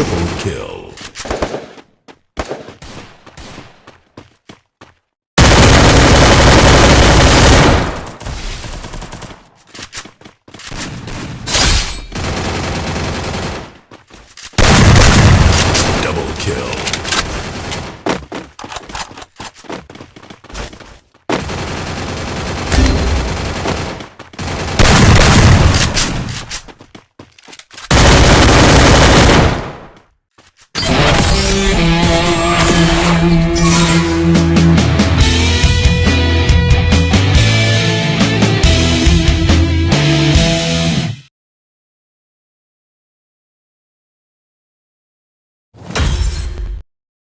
Triple kill.